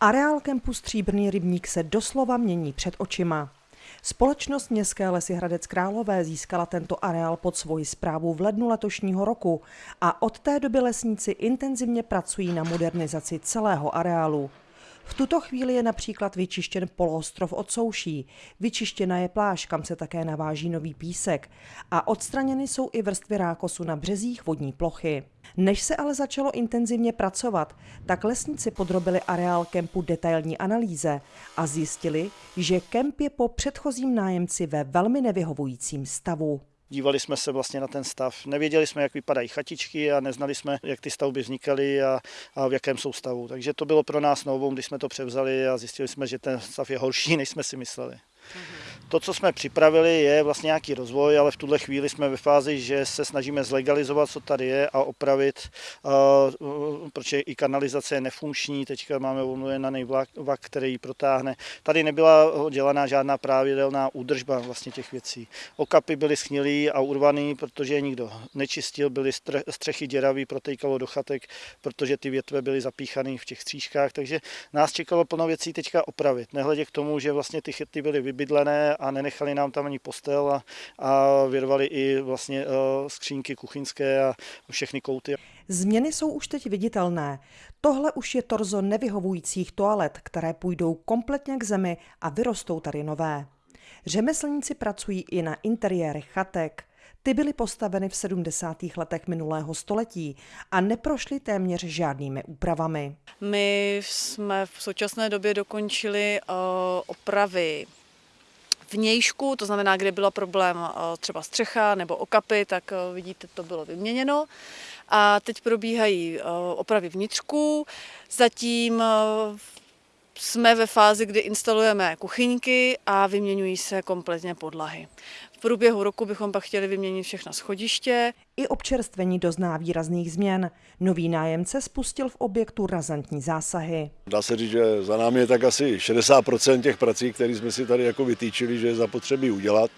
Areál kempu Stříbrný rybník se doslova mění před očima. Společnost Městské lesy Hradec Králové získala tento areál pod svoji zprávu v lednu letošního roku a od té doby lesníci intenzivně pracují na modernizaci celého areálu. V tuto chvíli je například vyčištěn poloostrov od souší, vyčištěna je pláž, kam se také naváží nový písek a odstraněny jsou i vrstvy rákosu na březích vodní plochy. Než se ale začalo intenzivně pracovat, tak lesníci podrobili areál kempu detailní analýze a zjistili, že kemp je po předchozím nájemci ve velmi nevyhovujícím stavu. Dívali jsme se vlastně na ten stav. Nevěděli jsme, jak vypadají chatičky a neznali jsme, jak ty stavby vznikaly a, a v jakém jsou stavu. Takže to bylo pro nás novou, když jsme to převzali a zjistili jsme, že ten stav je horší, než jsme si mysleli. To, co jsme připravili, je vlastně nějaký rozvoj, ale v tuhle chvíli jsme ve fázi, že se snažíme zlegalizovat, co tady je a opravit, protože i kanalizace je nefunkční, teďka máme volnojenaný vlak, vlak, který ji protáhne. Tady nebyla dělaná žádná pravidelná údržba vlastně těch věcí. Okapy byly schnilý a urvaný, protože je nikdo nečistil, byly střechy děravý, protejkalo do chatek, protože ty větve byly zapíchané v těch střížkách, takže nás čekalo plno věcí teďka opravit. Nehledě k tomu, že vlastně ty chyty byly vybydlené a nenechali nám tam ani postel a, a vyrvali i vlastně uh, skřínky kuchyňské a všechny kouty. Změny jsou už teď viditelné. Tohle už je torzo nevyhovujících toalet, které půjdou kompletně k zemi a vyrostou tady nové. Řemeslníci pracují i na interiérech chatek. Ty byly postaveny v 70. letech minulého století a neprošly téměř žádnými úpravami. My jsme v současné době dokončili uh, opravy vnějšku, to znamená, kde byla problém eh, třeba střecha nebo okapy, tak eh, vidíte, to bylo vyměněno. A teď probíhají eh, opravy vnitřků. Zatím jsme ve fázi, kdy instalujeme kuchyňky a vyměňují se kompletně podlahy. V průběhu roku bychom pak chtěli vyměnit všechna schodiště. I občerstvení dozná výrazných změn. Nový nájemce spustil v objektu razantní zásahy. Dá se říct, že za námi je tak asi 60% těch prací, které jsme si tady jako vytýčili, že je zapotřebí udělat.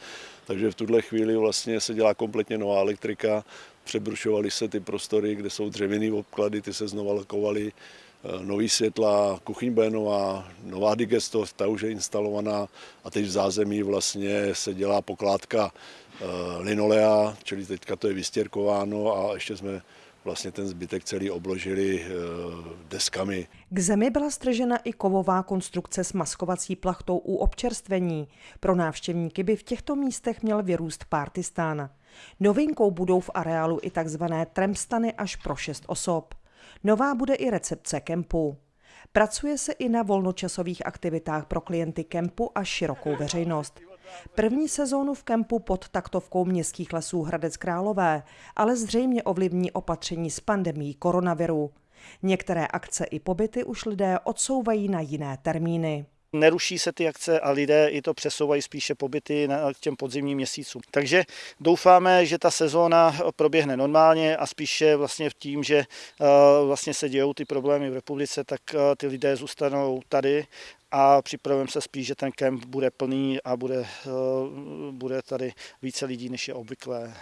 Takže v tuhle chvíli vlastně se dělá kompletně nová elektrika, přebrušovaly se ty prostory, kde jsou dřevěné obklady, ty se znova lakovaly, nový světla, kuchyň bude nová, nová digesto, ta už je instalovaná a teď v zázemí vlastně se dělá pokládka eh, linolea, čili teďka to je vystěrkováno a ještě jsme vlastně ten zbytek celý obložili eh, deskami. K zemi byla stržena i kovová konstrukce s maskovací plachtou u občerstvení. Pro návštěvníky by v těchto místech měl vyrůst partystán. Novinkou budou v areálu i takzvané tremstany až pro šest osob. Nová bude i recepce kempu. Pracuje se i na volnočasových aktivitách pro klienty kempu a širokou veřejnost. První sezónu v kempu pod taktovkou městských lesů Hradec Králové, ale zřejmě ovlivní opatření s pandemí koronaviru. Některé akce i pobyty už lidé odsouvají na jiné termíny. Neruší se ty akce a lidé i to přesouvají spíše pobyty na těm podzimním měsícům. Takže doufáme, že ta sezóna proběhne normálně a spíše vlastně v tím, že eh, vlastně se dějou ty problémy v republice, tak eh, ty lidé zůstanou tady a připravujeme se spíš, že ten kemp bude plný a bude, eh, bude tady více lidí, než je obvyklé.